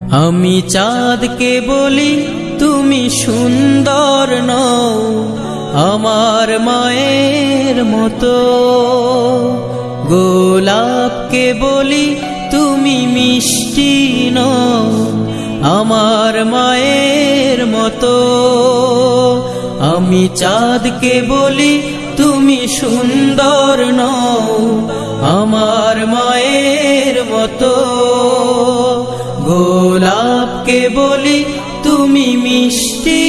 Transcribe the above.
আমি চাঁদকে বলি, তুমি সুন্দর নও, আমার মায়ের মতো। গোলাপকে বলি, তুমি মিষ্টি নও, আমার মায়ের মতো। আমি চাঁদকে বলি, তুমি সুন্দর নও, আমার মায়ের মতো। গোলাপকে বলি তুমি মিষ্টি